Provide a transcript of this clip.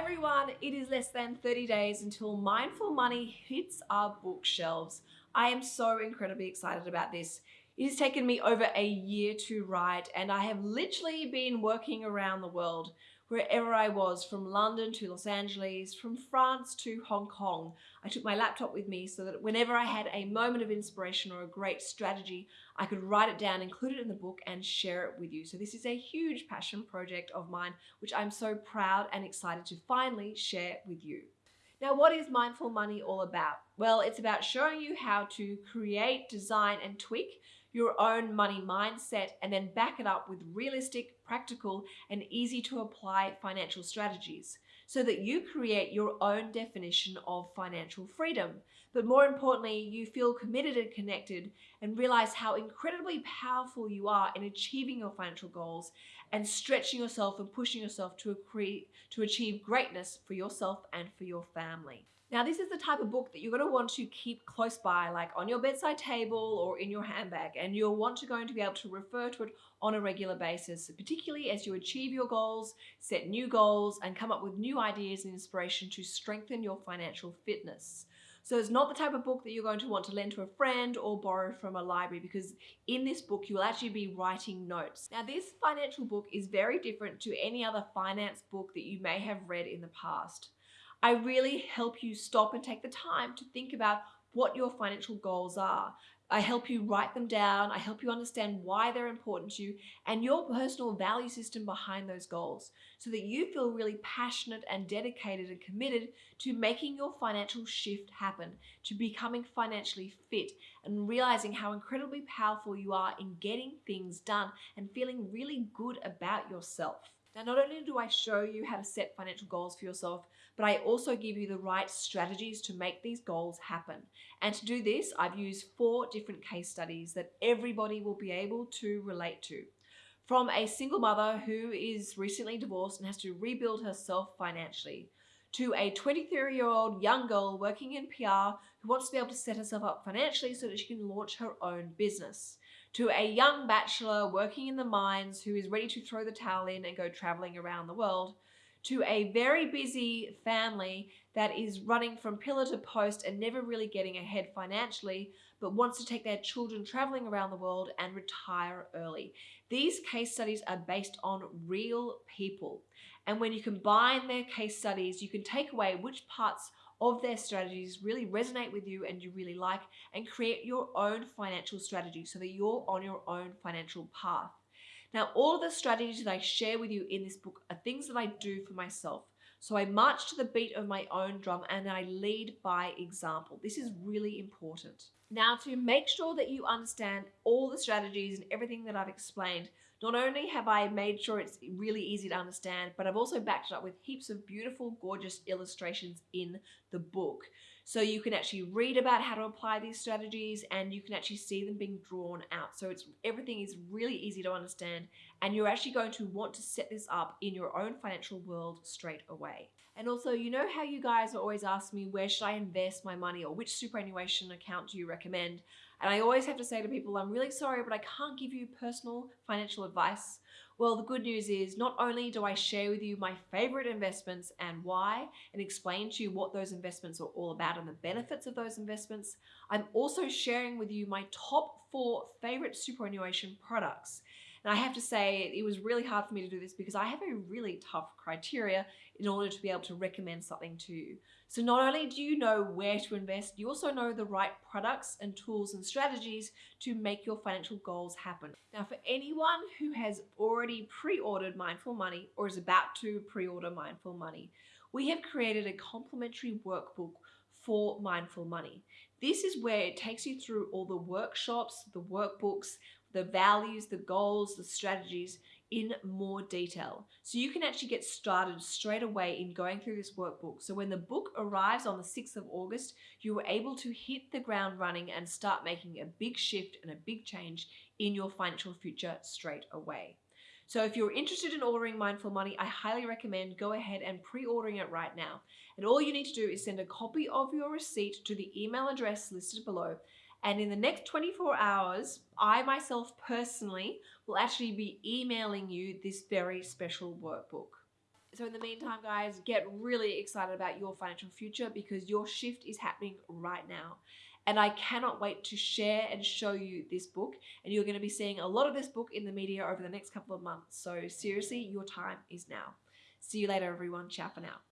everyone, it is less than 30 days until Mindful Money hits our bookshelves. I am so incredibly excited about this. It has taken me over a year to write and I have literally been working around the world wherever I was, from London to Los Angeles, from France to Hong Kong. I took my laptop with me so that whenever I had a moment of inspiration or a great strategy, I could write it down, include it in the book and share it with you. So this is a huge passion project of mine, which I'm so proud and excited to finally share with you. Now, what is Mindful Money all about? Well, it's about showing you how to create, design, and tweak your own money mindset and then back it up with realistic, practical, and easy to apply financial strategies so that you create your own definition of financial freedom. But more importantly, you feel committed and connected and realize how incredibly powerful you are in achieving your financial goals and stretching yourself and pushing yourself to, to achieve greatness for yourself and for your family. Now, this is the type of book that you're going to want to keep close by, like on your bedside table or in your handbag, and you'll want to going to be able to refer to it on a regular basis, particularly as you achieve your goals, set new goals, and come up with new ideas and inspiration to strengthen your financial fitness. So it's not the type of book that you're going to want to lend to a friend or borrow from a library because in this book you will actually be writing notes. Now this financial book is very different to any other finance book that you may have read in the past. I really help you stop and take the time to think about what your financial goals are. I help you write them down. I help you understand why they're important to you and your personal value system behind those goals so that you feel really passionate and dedicated and committed to making your financial shift happen, to becoming financially fit and realizing how incredibly powerful you are in getting things done and feeling really good about yourself. Now, not only do I show you how to set financial goals for yourself, but I also give you the right strategies to make these goals happen. And to do this, I've used four different case studies that everybody will be able to relate to. From a single mother who is recently divorced and has to rebuild herself financially, to a 23 year old young girl working in PR who wants to be able to set herself up financially so that she can launch her own business to a young bachelor working in the mines who is ready to throw the towel in and go traveling around the world, to a very busy family that is running from pillar to post and never really getting ahead financially, but wants to take their children traveling around the world and retire early. These case studies are based on real people. And when you combine their case studies, you can take away which parts of their strategies really resonate with you and you really like and create your own financial strategy so that you're on your own financial path. Now, all of the strategies that I share with you in this book are things that I do for myself. So I march to the beat of my own drum and I lead by example. This is really important. Now, to make sure that you understand all the strategies and everything that I've explained, not only have I made sure it's really easy to understand, but I've also backed it up with heaps of beautiful, gorgeous illustrations in the book. So you can actually read about how to apply these strategies and you can actually see them being drawn out. So it's everything is really easy to understand and you're actually going to want to set this up in your own financial world straight away. And also, you know how you guys always ask me, where should I invest my money or which superannuation account do you recommend? And I always have to say to people, I'm really sorry, but I can't give you personal financial advice. Well, the good news is not only do I share with you my favorite investments and why, and explain to you what those investments are all about and the benefits of those investments, I'm also sharing with you my top four favorite superannuation products. And I have to say, it was really hard for me to do this because I have a really tough criteria in order to be able to recommend something to you. So not only do you know where to invest, you also know the right products and tools and strategies to make your financial goals happen. Now, for anyone who has already pre-ordered Mindful Money or is about to pre-order Mindful Money, we have created a complimentary workbook for Mindful Money. This is where it takes you through all the workshops, the workbooks, the values, the goals, the strategies in more detail. So you can actually get started straight away in going through this workbook. So when the book arrives on the 6th of August, you are able to hit the ground running and start making a big shift and a big change in your financial future straight away. So if you're interested in ordering Mindful Money, I highly recommend go ahead and pre-ordering it right now. And all you need to do is send a copy of your receipt to the email address listed below and in the next 24 hours, I myself personally will actually be emailing you this very special workbook. So, in the meantime, guys, get really excited about your financial future because your shift is happening right now. And I cannot wait to share and show you this book. And you're going to be seeing a lot of this book in the media over the next couple of months. So, seriously, your time is now. See you later, everyone. Ciao for now.